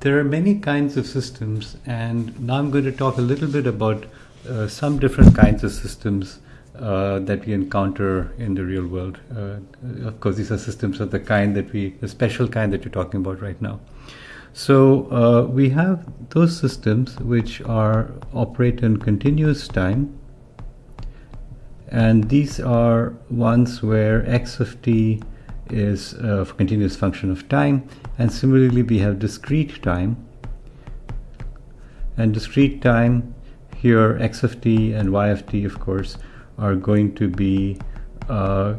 there are many kinds of systems, and now I'm going to talk a little bit about uh, some different kinds of systems uh, that we encounter in the real world. Uh, of course, these are systems of the kind that we, the special kind that you're talking about right now. So uh, we have those systems which are operate in continuous time, and these are ones where x of t is a continuous function of time and similarly we have discrete time. And discrete time here x of t and y of t of course are going to be uh,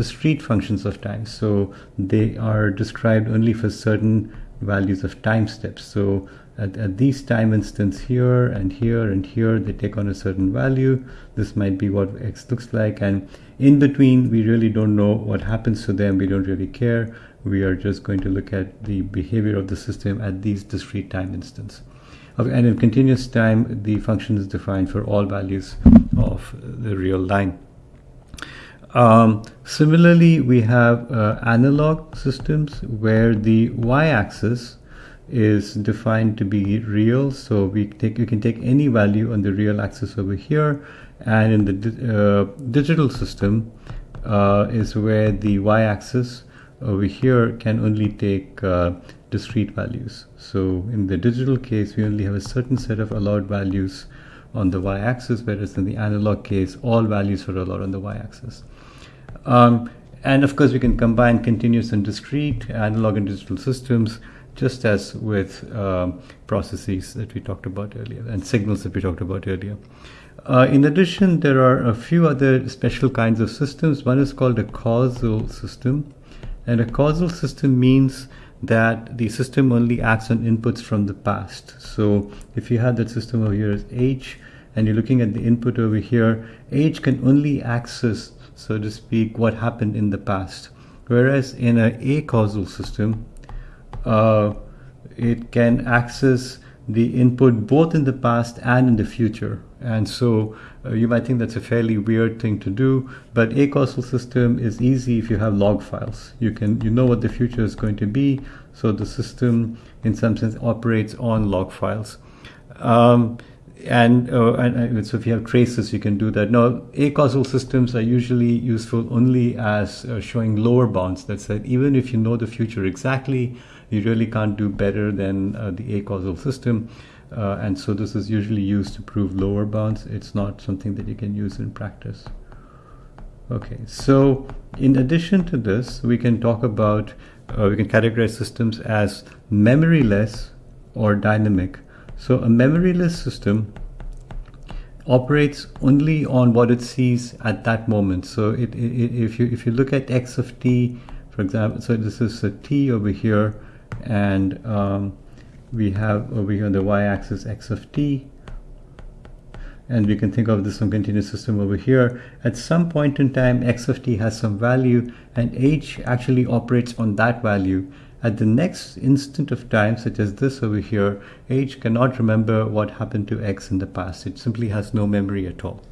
discrete functions of time. So they are described only for certain values of time steps. So at, at these time instants here and here and here they take on a certain value. This might be what x looks like. And in between we really don't know what happens to them. We don't really care we are just going to look at the behavior of the system at these discrete time instants. And in continuous time the function is defined for all values of the real line. Um, similarly we have uh, analog systems where the y-axis is defined to be real. So we take you can take any value on the real axis over here. And in the di uh, digital system uh, is where the y-axis over here can only take uh, discrete values so in the digital case we only have a certain set of allowed values on the y-axis whereas in the analog case all values are allowed on the y-axis um, and of course we can combine continuous and discrete analog and digital systems just as with uh, processes that we talked about earlier and signals that we talked about earlier. Uh, in addition, there are a few other special kinds of systems. One is called a causal system. And a causal system means that the system only acts on inputs from the past. So if you have that system over here as H, and you're looking at the input over here, H can only access, so to speak, what happened in the past. Whereas in a acausal system, uh, it can access the input both in the past and in the future. And so uh, you might think that's a fairly weird thing to do, but acausal system is easy if you have log files. You can you know what the future is going to be, so the system in some sense operates on log files. Um, and, uh, and, uh, so if you have traces, you can do that. Now, acausal systems are usually useful only as uh, showing lower bounds. That said, even if you know the future exactly, you really can't do better than uh, the acausal system. Uh, and so this is usually used to prove lower bounds. It's not something that you can use in practice. Okay, so in addition to this, we can talk about, uh, we can categorize systems as memoryless or dynamic. So a memoryless system operates only on what it sees at that moment. So it, it, if you if you look at x of t, for example, so this is a t over here, and um, we have over here on the y-axis x of t. And we can think of this some continuous system over here. At some point in time x of t has some value and h actually operates on that value. At the next instant of time such as this over here h cannot remember what happened to x in the past. It simply has no memory at all.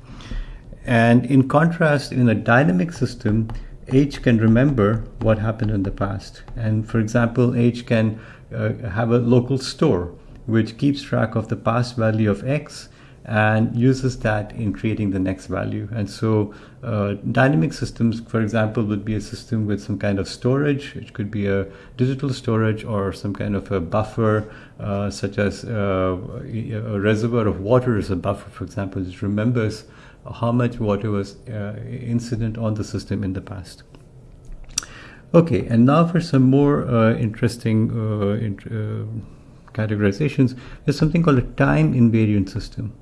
And in contrast in a dynamic system H can remember what happened in the past. And for example, H can uh, have a local store which keeps track of the past value of X and uses that in creating the next value. And so uh, dynamic systems, for example, would be a system with some kind of storage. It could be a digital storage or some kind of a buffer, uh, such as uh, a reservoir of water is a buffer, for example, which remembers how much water was uh, incident on the system in the past. Okay, and now for some more uh, interesting uh, uh categorizations, there's something called a time invariant system.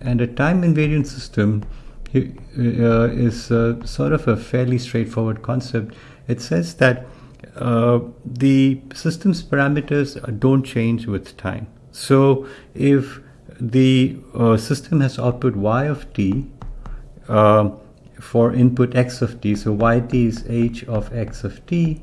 And a time invariant system uh, is uh, sort of a fairly straightforward concept. It says that the system's parameters don't change with time. So if the uh, system has output y of t uh, for input x of t, so yt is h of x of t,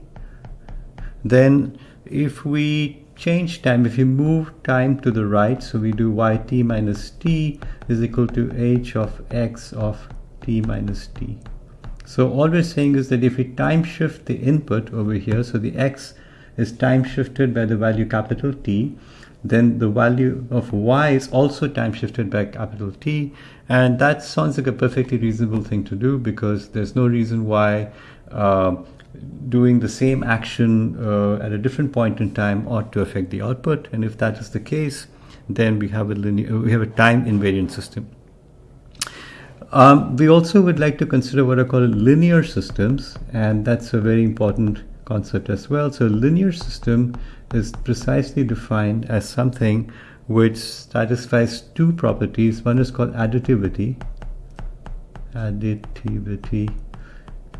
then if we change time, if we move time to the right, so we do yt minus t is equal to h of x of t minus t. So all we're saying is that if we time shift the input over here, so the x is time shifted by the value capital T, then the value of y is also time shifted by capital T. And that sounds like a perfectly reasonable thing to do because there's no reason why uh, doing the same action uh, at a different point in time ought to affect the output. And if that is the case, then we have a linear, we have a time invariant system. Um, we also would like to consider what are called linear systems, and that's a very important concept as well. So linear system is precisely defined as something which satisfies two properties. One is called additivity, additivity,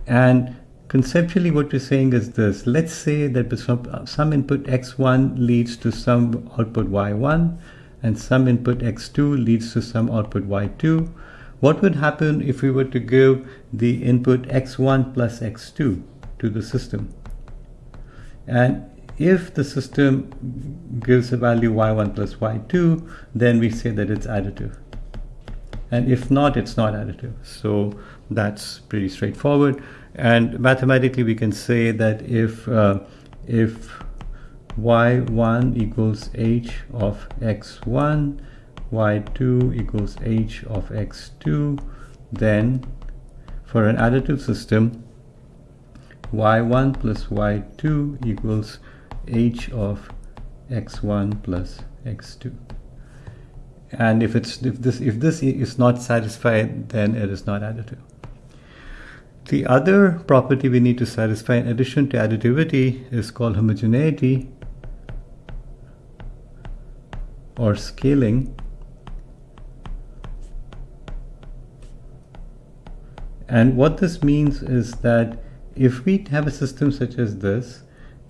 and conceptually what we're saying is this. Let's say that some, some input x1 leads to some output y1 and some input x2 leads to some output y2. What would happen if we were to give the input x1 plus x2 to the system? And if the system gives a value y1 plus y2, then we say that it's additive. And if not, it's not additive. So that's pretty straightforward. And mathematically, we can say that if uh, if y1 equals h of x1, y2 equals h of x2, then for an additive system, y1 plus y2 equals h of x1 plus x2 and if it's if this if this is not satisfied then it is not additive. The other property we need to satisfy in addition to additivity is called homogeneity or scaling. And what this means is that if we have a system such as this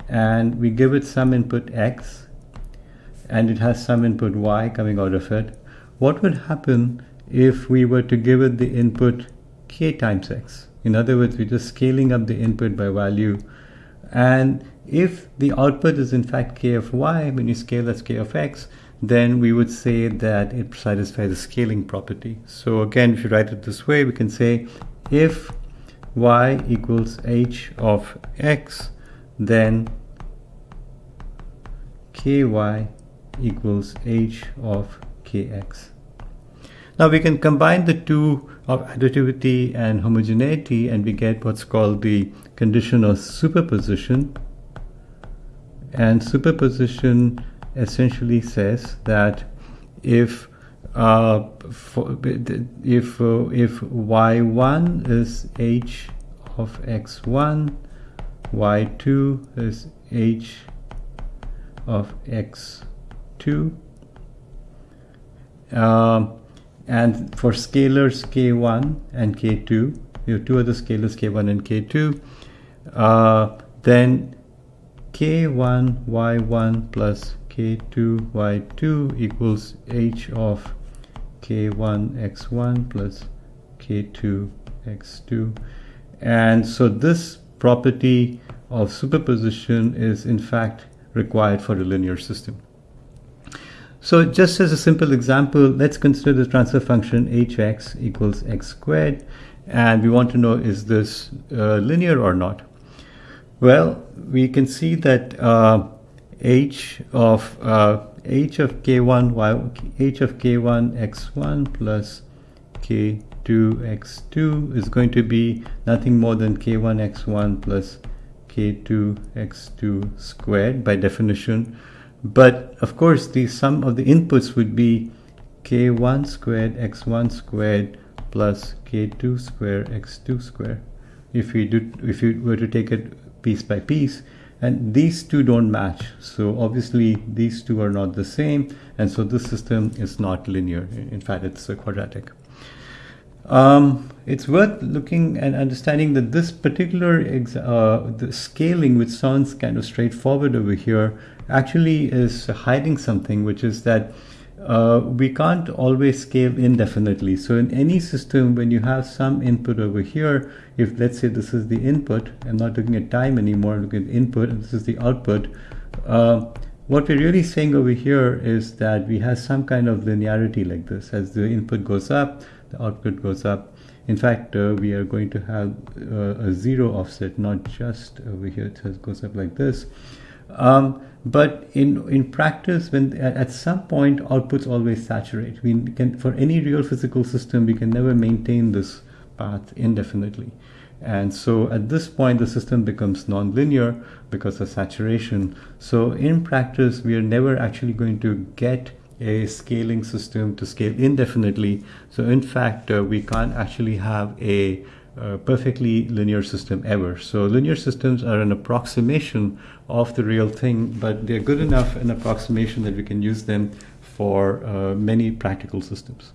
and we give it some input x and it has some input y coming out of it, what would happen if we were to give it the input k times x? In other words, we're just scaling up the input by value. And if the output is in fact k of y, when you scale that's k of x, then we would say that it satisfies the scaling property. So again, if you write it this way, we can say if y equals h of x, then ky equals h of kx. Now we can combine the two of additivity and homogeneity and we get what's called the condition of superposition. And superposition essentially says that if uh, for, if uh, if y1 is h of x1 y2 is h of x2 uh, and for scalars k1 and k2 you have two other scalars k1 and k2 uh, then k1 y1 plus k2 y2 equals h of k1 x1 plus k2 x2 and so this property of superposition is in fact required for a linear system. So just as a simple example, let's consider the transfer function hx equals x squared and we want to know is this uh, linear or not. Well, we can see that uh, h of uh, h of k1 y h of k1 x1 plus k2 x2 is going to be nothing more than k1 x1 plus k2 x2 squared by definition. But of course the sum of the inputs would be k1 squared x1 squared plus k2 squared x2 squared. If we do if you were to take it piece by piece and these two don't match. So obviously these two are not the same. And so this system is not linear. In fact it's a quadratic. Um, it's worth looking and understanding that this particular uh, the scaling, which sounds kind of straightforward over here, actually is hiding something, which is that uh, we can't always scale indefinitely. So in any system, when you have some input over here, if let's say this is the input, I'm not looking at time anymore, I'm looking at input, and this is the output. Uh, what we're really saying over here is that we have some kind of linearity like this. As the input goes up, the output goes up. In fact, uh, we are going to have uh, a zero offset, not just over here, it goes up like this. Um, but in in practice, when at some point outputs always saturate. We can for any real physical system, we can never maintain this path indefinitely. And so at this point, the system becomes nonlinear because of saturation. So in practice, we are never actually going to get a scaling system to scale indefinitely. So in fact, uh, we can't actually have a uh, perfectly linear system ever. So linear systems are an approximation of the real thing, but they're good enough an approximation that we can use them for uh, many practical systems.